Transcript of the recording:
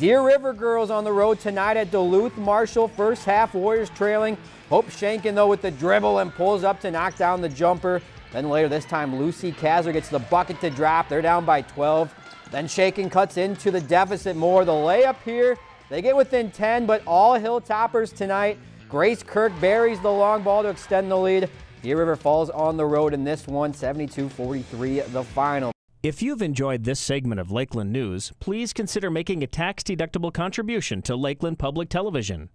Deer River girls on the road tonight at Duluth Marshall. First half, Warriors trailing. Hope Shankin, though, with the dribble and pulls up to knock down the jumper. Then later this time, Lucy Kazler gets the bucket to drop. They're down by 12. Then Shankin cuts into the deficit more. The layup here, they get within 10, but all Hilltoppers tonight. Grace Kirk buries the long ball to extend the lead. Deer River falls on the road in this one, 72-43 the final. If you've enjoyed this segment of Lakeland News, please consider making a tax-deductible contribution to Lakeland Public Television.